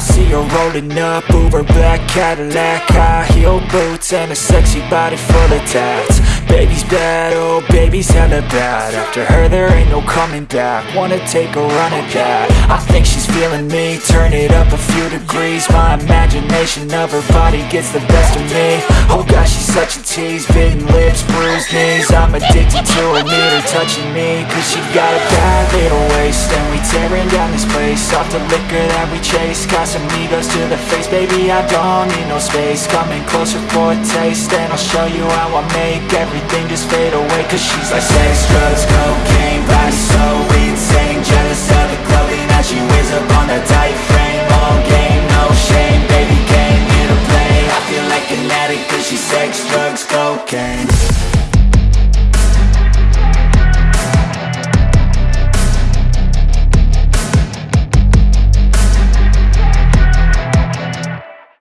see her rolling up, Uber black Cadillac High heel boots and a sexy body full of tats. Baby's bad, oh baby's hella bad. After her there ain't no coming back. Wanna take a run at that. I think she's feeling me, turn it up a few degrees. My imagination of her body gets the best of me. Oh gosh, she's such a tease, bitten lips, bruised knees. I'm addicted to her, need her touching me. Cause she got a bad little waist tearing down this place. Off the liquor that we chase. Got some egos to the face. Baby, I don't need no space. Coming closer for a taste And I'll show you how I make Everything just fade away. Cause she's like sex, drugs, cocaine Body so insane. Jealous of the clothing that she wears up on that tight frame. All game, no shame. Baby came here to play. I feel like an addict Cause she's sex, drugs, cocaine